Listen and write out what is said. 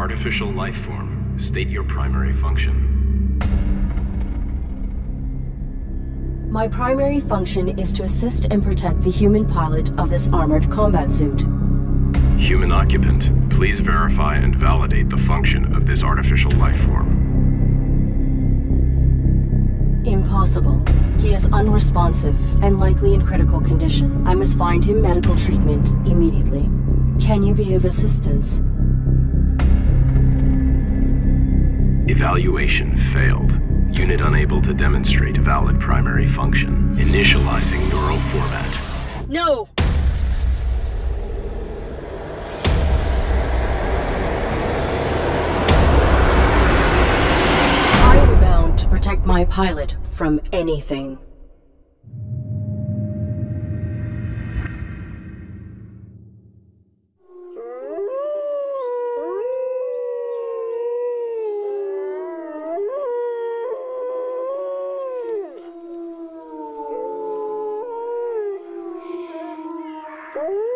artificial life form. State your primary function. My primary function is to assist and protect the human pilot of this armored combat suit. Human occupant, please verify and validate the function of this artificial life form. Impossible. He is unresponsive and likely in critical condition. I must find him medical treatment immediately. Can you be of assistance? Evaluation failed. Unit unable to demonstrate valid primary function. Initializing neural format. No! I am bound to protect my pilot from anything. Woo!